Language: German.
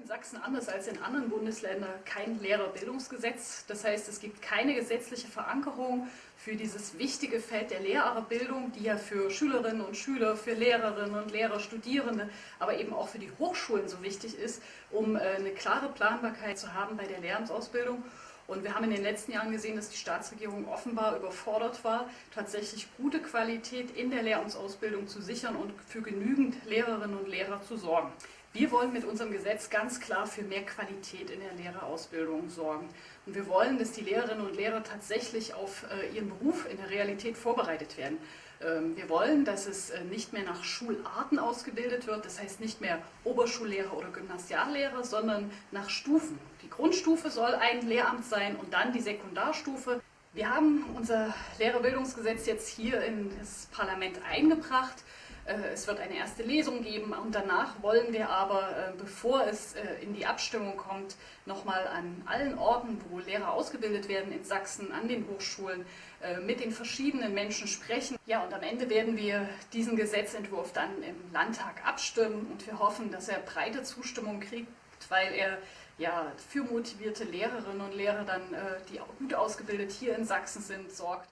in Sachsen anders als in anderen Bundesländern kein Lehrerbildungsgesetz. Das heißt, es gibt keine gesetzliche Verankerung für dieses wichtige Feld der Lehrerbildung, die ja für Schülerinnen und Schüler, für Lehrerinnen und Lehrer, Studierende, aber eben auch für die Hochschulen so wichtig ist, um äh, eine klare Planbarkeit zu haben bei der Lehramtsausbildung. Und wir haben in den letzten Jahren gesehen, dass die Staatsregierung offenbar überfordert war, tatsächlich gute Qualität in der Lehramtsausbildung zu sichern und für genügend Lehrerinnen und Lehrer zu sorgen. Wir wollen mit unserem Gesetz ganz klar für mehr Qualität in der Lehrerausbildung sorgen. Und wir wollen, dass die Lehrerinnen und Lehrer tatsächlich auf äh, ihren Beruf in der Realität vorbereitet werden. Ähm, wir wollen, dass es äh, nicht mehr nach Schularten ausgebildet wird, das heißt nicht mehr Oberschullehrer oder Gymnasiallehrer, sondern nach Stufen. Die Grundstufe soll ein Lehramt sein und dann die Sekundarstufe. Wir haben unser Lehrerbildungsgesetz jetzt hier in das Parlament eingebracht. Äh, es wird eine erste Lesung geben und danach wollen wir aber, äh, bevor es äh, in die Abstimmung kommt, nochmal an allen Orten, wo Lehrer ausgebildet werden in Sachsen, an den Hochschulen, mit den verschiedenen Menschen sprechen. Ja, und am Ende werden wir diesen Gesetzentwurf dann im Landtag abstimmen und wir hoffen, dass er breite Zustimmung kriegt, weil er ja für motivierte Lehrerinnen und Lehrer dann, die gut ausgebildet hier in Sachsen sind, sorgt.